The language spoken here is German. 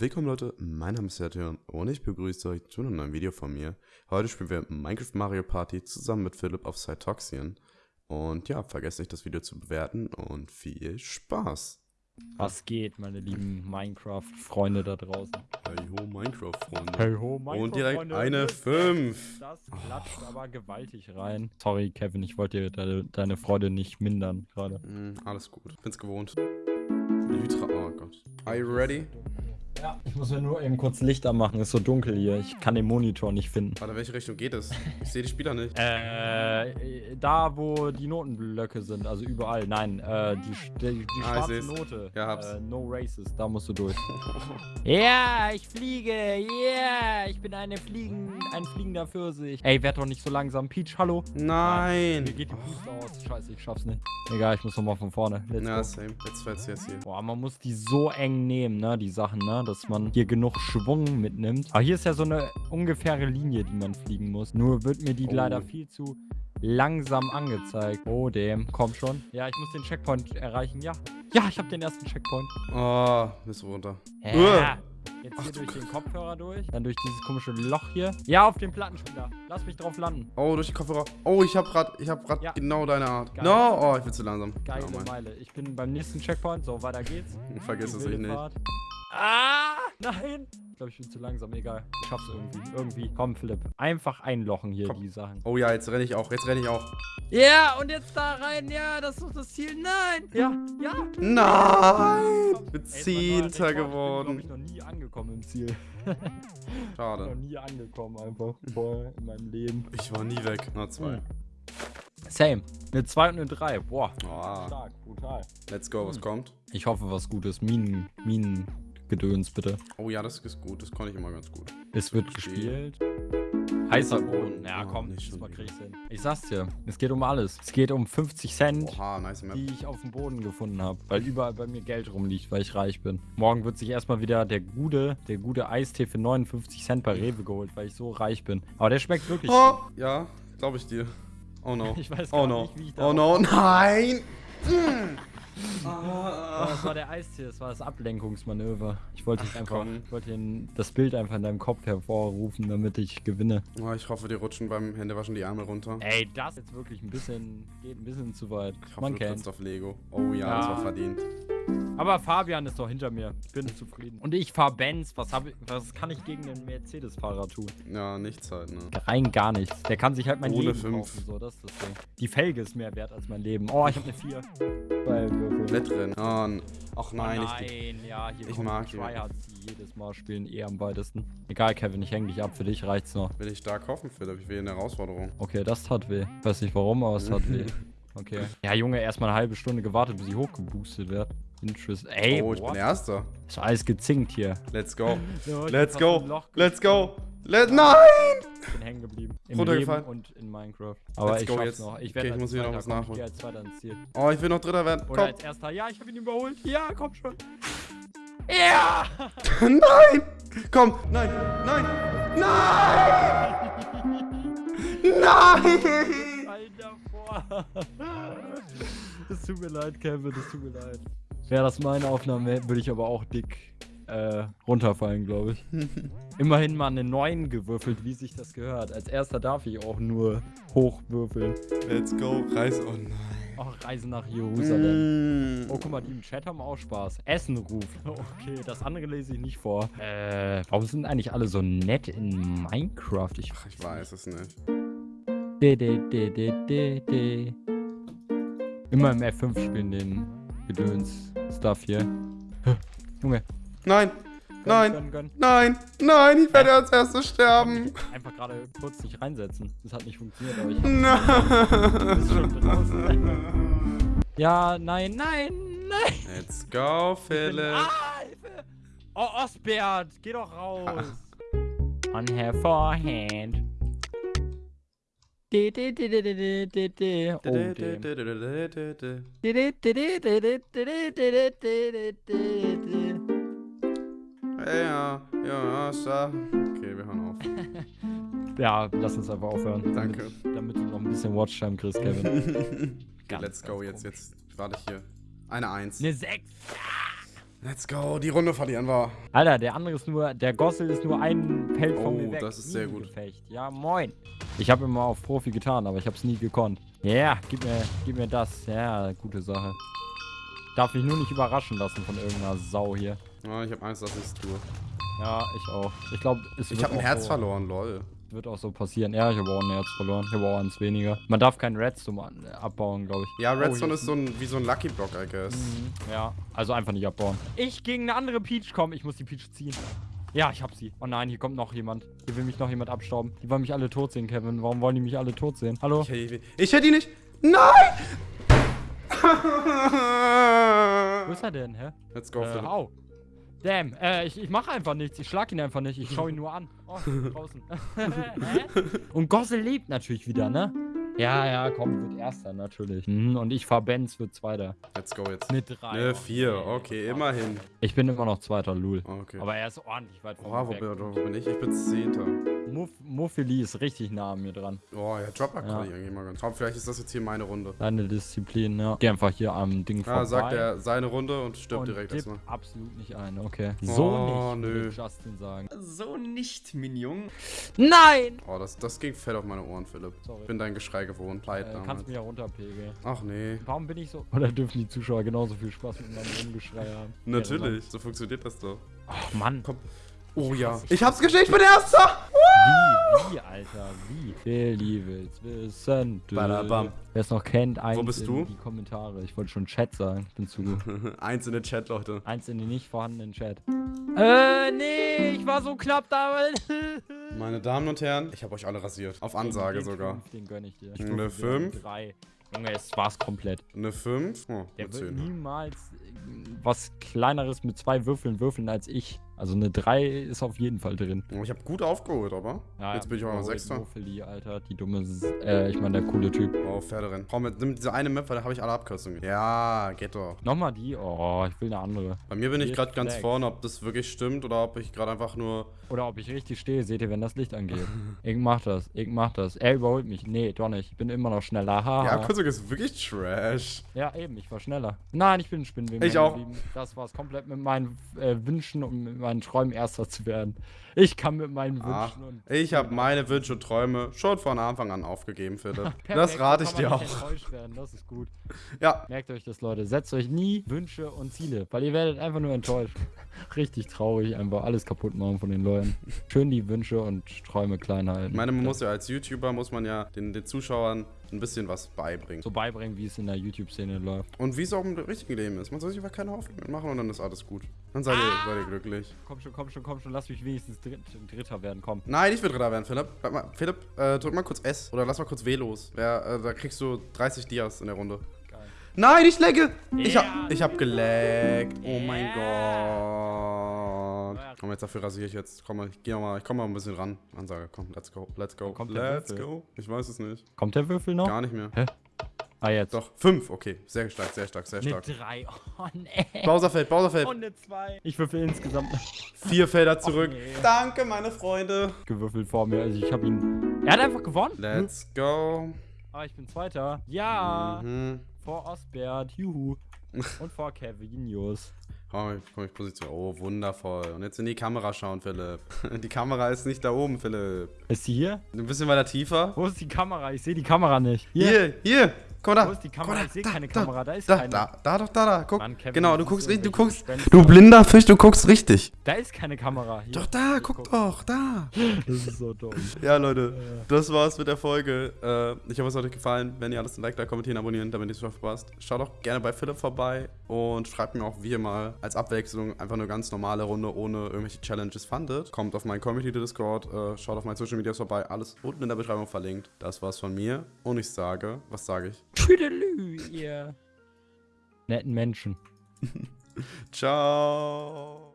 Willkommen Leute, mein Name ist Sertion und ich begrüße euch zu einem neuen Video von mir. Heute spielen wir Minecraft Mario Party zusammen mit Philipp auf Cytoxian. Und ja, vergesst nicht das Video zu bewerten und viel Spaß. Was geht, meine lieben Minecraft-Freunde da draußen? Hey ho Minecraft-Freunde. Hey ho, Minecraft Und direkt eine 5. Das klatscht aber gewaltig rein. Sorry, Kevin, ich wollte dir deine, deine Freude nicht mindern gerade. Mm, alles gut, bin's gewohnt. Lytra, oh Gott. Are you ready? Ja, ich muss mir nur eben kurz Licht anmachen. Ist so dunkel hier. Ich kann den Monitor nicht finden. Warte, welche Richtung geht es? Ich sehe die Spieler nicht. Äh, da wo die Notenblöcke sind, also überall. Nein, äh, die, die, die Ah, ich schwarze. Note. Ja, hab's. Äh, no Races, da musst du durch. ja, ich fliege. Yeah, ich bin eine Fliegen, ein fliegender Pfirsich. Ey, werd doch nicht so langsam. Peach, hallo. Nein! Mir geht die Puste aus. Scheiße, ich schaff's nicht. Egal, ich muss nochmal von vorne. Let's Ja, go. same. Jetzt fällt's jetzt hier. Boah, man muss die so eng nehmen, ne, die Sachen, ne, dass man hier genug Schwung mitnimmt. Aber hier ist ja so eine ungefähre Linie, die man fliegen muss. Nur wird mir die Oh. leider viel zu langsam angezeigt. Oh, damn. Komm schon. Ja, ich muss den Checkpoint erreichen. Ja. Ja, ich habe den ersten Checkpoint. Oh, bist runter. Ja. Jetzt Ach hier du durch den. Kopfhörer durch. Dann durch dieses komische Loch hier. Ja, auf den Plattenspieler. Lass mich drauf landen. Oh, durch die Kopfhörer. Oh, ich hab grad, ich hab grad Ja. genau deine Art. Geil. No, oh, ich bin zu langsam. Geile Oh. Meile. Ich bin beim nächsten Checkpoint. So, weiter geht's. Vergiss es nicht. Fahrt. Ah, nein. Ich glaube, ich bin zu langsam. Egal. Ich schaff's irgendwie. Irgendwie. Komm, Philipp. Einfach einlochen hier, Komm. die Sachen. Oh ja, jetzt renne ich auch. Jetzt renne ich auch. Ja, und jetzt da rein. Ja, das ist doch das Ziel. Nein. Ja, ja. Nein! Ich bin Zehnter Rekord. Ich bin, geworden. glaube ich, noch nie angekommen im Ziel. noch Schade. nie angekommen einfach. Vorher in meinem Leben. Ich war nie weg. Nur zwei. Hm. Same. Eine 2 und eine 3. Boah. Oh, Stark. Brutal. let's go, was Hm. kommt? Ich hoffe, was Gutes. Minen. Minengedöns, bitte. Oh ja, das ist gut. Das konnte ich immer ganz gut. Es wird gespielt. Heißer Boden. Ja, Oh, komm, nicht schon diesmal krieg ich's hin. Ich sag's dir, es geht um alles. Es geht um 50 Cent, Oha, nice Map. die ich auf dem Boden gefunden habe, weil überall bei mir Geld rumliegt, weil ich reich bin. Morgen wird sich erstmal wieder der gute, der gute Eistee für 59 Cent bei Rewe geholt, weil ich so reich bin. Aber der schmeckt wirklich Oh, gut. ja, glaube ich dir. Oh no. Ich weiß Oh gar no. nicht, wie ich da Oh no, nein! Aber das war der Eistee, das war das Ablenkungsmanöver. Ich wollte Ach, einfach, komm. ich wollte den- das Bild einfach in deinem Kopf hervorrufen, damit ich gewinne. Oh, ich hoffe, dir rutschen beim Händewaschen die Ärmel runter. Ey, das ist jetzt wirklich ein bisschen, geht ein bisschen zu weit. Ich hoffe, Man du kennt. auf Lego. Oh ja, das Ja. war verdient. Aber Fabian ist doch hinter mir. Ich bin zufrieden. Und ich fahr Benz. Was, hab ich, was kann ich gegen den Mercedes-Fahrer tun? Ja, nichts halt, ne? Rein gar nichts. Der kann sich halt mein Ohne Leben fünf. kaufen. So, das ist das Ding. Die Felge ist mehr wert als mein Leben. Oh, ich habe eine 4. Bei Würfeln. Wettrennen. Oh, ach Oh nein, nein, ich. ja, hier ich mag. Tryhards, die jedes Mal spielen eh am weitesten. Egal, Kevin, ich häng dich ab. Für dich reicht's noch. Will ich stark hoffen, Philipp. Ich will eine Herausforderung. Okay, das tat weh. Weiß nicht warum, aber es tat weh. Okay. Ja, Junge, erstmal eine halbe Stunde gewartet, bis ich hochgeboostet werde. Interest. Ey, oh, ich what? bin Erster. Ist alles gezinkt hier. Let's go. Ich Let's hab go. Let's go. gefunden. Let Nein! Ich bin hängen geblieben. Im Runtergefallen. Leben und in Minecraft. Aber Let's ich go schaff's jetzt. noch. Ich Okay, werde ich als muss wieder noch was. Ich nachholen. gehe als Zweiter ins Ziel. Oh, ich will noch Dritter werden. Oder Komm. als Erster. Ja, ich habe ihn überholt. Ja, komm schon. Ja! Nein! Komm! Nein! Nein! Nein! Nein! Alter, vor. Es tut mir leid, Kevin. Es tut mir leid. Wäre das meine Aufnahme, würde ich aber auch dick äh, runterfallen, glaube ich. Immerhin mal eine 9 gewürfelt, wie sich das gehört. Als erster darf ich auch nur hochwürfeln. Let's go. Reis. Oh nein. Auch Reise nach Jerusalem. Mm. Oh, guck mal, die im Chat haben auch Spaß. Essen ruft. Okay, das andere lese ich nicht vor. Äh, warum sind eigentlich alle so nett in Minecraft? Ich, Ach, ich weiß es nicht. de, de, de, de, de, de. Immer im F5 spielen den Gedöns-Stuff hier. Hä, Junge. Nein! Gönn, Nein! Gönn, gönn. Nein! Nein! Ich werde als erstes sterben! Einfach gerade kurz nicht reinsetzen. Das hat nicht funktioniert, aber ich Nein! bist schon draußen. ja, nein, nein, nein. Let's go, Philipp. Ah, Hilfe! Oh, Osbert, geh doch raus. On her forehead. Ja, ja. Okay, wir hören auf. Ja, lass uns einfach aufhören. Danke. Damit, damit du noch ein bisschen Watchtime kriegst, Kevin. Ganz, let's go. Jetzt, jetzt warte ich hier. Eine Eins. Eine 6. Let's go, die Runde verlieren wir. Alter, der andere ist nur, der Gossel ist nur ein Feld von Oh, mir weg. das ist sehr gut. Gefecht. Ja, moin. Ich habe immer auf Profi getan, aber ich habe es nie gekonnt. Ja, gib mir, gib mir das. Ja, gute Sache. Darf mich nur nicht überraschen lassen von irgendeiner Sau hier. Oh, ich habe Angst, dass ich es tue. Ja, ich auch. Ich glaube, es Ich habe ein Herz so, verloren, lol. wird auch so passieren. Ja, ich habe auch ein Herz verloren. Ich habe auch eins weniger. Man darf keinen Redstone abbauen, glaube ich. Ja, Oh, Redstone hier ist so ein, wie so ein Lucky Block, I guess. Mhm, Ja, also einfach nicht abbauen. Ich gegen eine andere Peach kommen. Ich muss die Peach ziehen. Ja, ich hab sie. Oh nein, hier kommt noch jemand. Hier will mich noch jemand abstauben. Die wollen mich alle tot sehen, Kevin. Warum wollen die mich alle tot sehen? Hallo? Ich hätte, ich hätte ihn nicht. Nein! Wo ist er denn, hä? Let's go, Äh, au. Damn, äh, ich, ich mache einfach nichts. Ich schlag ihn einfach nicht. Ich schau ihn nur an. Oh, draußen. Hä? Und Gossel lebt natürlich wieder, ne? Ja, ja, komm, wird Erster, natürlich. Mhm, und ich fahr Benz, wird Zweiter. Let's go jetzt. Mit drei. Ne, vier. Okay, immerhin. Ich bin immer noch Zweiter, Lul. Okay. Aber er ist ordentlich weit Oha, mir wo wo bin ich? Ich bin Zehnter. Muff, Muffeli ist richtig nah an mir dran. Oh, ja, Dropper Ja. kann ich irgendwie mal ganz. Aber vielleicht ist das jetzt hier meine Runde. Deine Disziplin, ja. Geh einfach hier am Ding Ah, vorbei. sagt er seine Runde und stirbt und direkt erstmal. absolut nicht ein, okay. So Oh, nicht, würde nö. Justin sagen. So nicht, Minion. Nein! Oh, das, das ging fett auf meine Ohren, Philipp. Sorry. Ich bin dein Geschrei gewohnt. Leid Äh, damals. kannst du mich ja runterpegeln. Ach nee. Warum bin ich so... Oder dürfen die Zuschauer genauso viel Spaß mit meinem Rumgeschrei haben? Natürlich, so funktioniert das doch. Ach Mann. Komm. Oh ja. Ich hab's geschickt, ich bin Erster! Wie, wie, Alter, wie? Billy will's wissen. Badabam. Wer es noch kennt, eins bist in du? die Kommentare. Ich wollte schon Chat sagen. Ich bin zu gut. Eins in den Chat, Leute. Eins in den nicht vorhandenen Chat. Äh, nee, ich war so knapp damals. Meine Damen und Herren, ich habe euch alle rasiert. Auf Ansage den sogar. Fünf, den gönn ich dir. Eine Stufe fünf? Drei. Junge, es war's komplett. Eine 5? Oh, Der eine wird 10. niemals äh, was kleineres mit zwei Würfeln würfeln als ich. Also eine 3 ist auf jeden Fall drin. Ich habe gut aufgeholt, aber. Ja, Jetzt bin ich auch mal überholt Sechster. Muffeli, Alter, die dumme, äh, ich meine, der coole Typ. Oh, Pferderennen. Komm, mit- nimm diese eine Map, weil da habe ich alle Abkürzungen. Ja, geht doch. Nochmal die? Oh, ich will eine andere. Bei mir bin ich gerade ganz vorne, ob das wirklich stimmt oder ob ich gerade einfach nur. Oder ob ich richtig stehe, seht ihr, wenn das Licht angeht. ich mach das, ich mach das. Er überholt mich. Nee, doch nicht. Ich bin immer noch schneller. Haha. Die Abkürzung ist wirklich trash. Ja, eben, ich war schneller. Nein, ich bin ein Spinnweben. Ich auch. geblieben. Das war's komplett mit meinen äh, Wünschen und mit meinen Träumen Erster zu werden. Ich kann mit meinen Ach, Wünschen und. ich habe meine Wünsche und Träume schon von Anfang an aufgegeben, Philipp. Das rate ich dir auch. Das ist gut. Ja, Merkt euch das, Leute. Setzt euch nie Wünsche und Ziele, weil ihr werdet einfach nur enttäuscht. Richtig traurig, einfach alles kaputt machen von den Leuten. Schön die Wünsche und Träume klein halten. ich meine, man muss ja als YouTuber, muss man ja den, den Zuschauern ein bisschen was beibringen. so beibringen, wie es in der YouTube-Szene läuft. Und wie es auch im richtigen Leben ist. Man soll sich einfach keine Hoffnung machen und dann ist alles gut. Dann seid, ihr, seid ihr glücklich. Komm schon, komm schon, komm schon. Lass mich wenigstens Dritt, Dritter werden. Komm. Nein, ich will Dritter werden, Philipp. Bleib mal, Philipp, äh, drück mal kurz S oder lass mal kurz W los. Wer, äh, da kriegst du 30 Dias in der Runde. Nein, ich lecke! Ich hab, ich hab geleckt. Oh mein. Gott. Komm, jetzt dafür rasiere ich jetzt. Komm mal, ich geh mal, ich komm mal ein bisschen ran. Ansage, komm, let's go, let's go. kommt let's go. Ich weiß es nicht. Kommt der Würfel noch? Gar nicht mehr. Ah, jetzt. Doch, fünf, okay. Sehr stark, sehr stark, sehr Eine stark. 3. Oh, nee. Bowserfeld, Bowserfeld. Und eine 2. Ich würfel insgesamt Vier Felder zurück. nee. Danke, meine Freunde. gewürfelt vor mir. Also ich habe ihn. Er hat einfach gewonnen. Let's go. Aber ich bin Zweiter. Ja. Mhm. Vor Osbert. Juhu. Und vor Kevinius. Komm, ich, komm, ich positioniere. Oh, wundervoll. Und jetzt in die Kamera schauen, Philipp. Die Kamera ist nicht da oben, Philipp. Ist sie hier? Ein bisschen weiter tiefer. Wo ist die Kamera? Ich sehe die Kamera nicht. Hier, hier. Guck mal da. Wo ist die Guck Kamera? mal Ich sehe da, keine da, Kamera. Da ist Da, keine. da, da, doch, da, da. Guck. Mann, Kevin, genau, du guckst richtig, du guckst. Du blinder Fisch, du guckst richtig. Da ist keine Kamera. Hier. Doch da, Hier, guck doch, da. Das ist so dumm. Ja, Leute, das war's mit der Folge. Äh, ich hoffe, es hat euch gefallen. Wenn ihr alles ein Like da, kommentieren, abonnieren, damit ihr es verpasst. Schaut auch gerne bei Philipp vorbei und schreibt mir auch, wie ihr mal als Abwechslung einfach eine ganz normale Runde ohne irgendwelche Challenges fandet. Kommt auf meinen Community Discord, äh, schaut auf meine Social Medias vorbei, alles unten in der Beschreibung verlinkt. Das war's von mir und ich sage, was sage ich? Tüdelü, ihr netten Menschen. Ciao.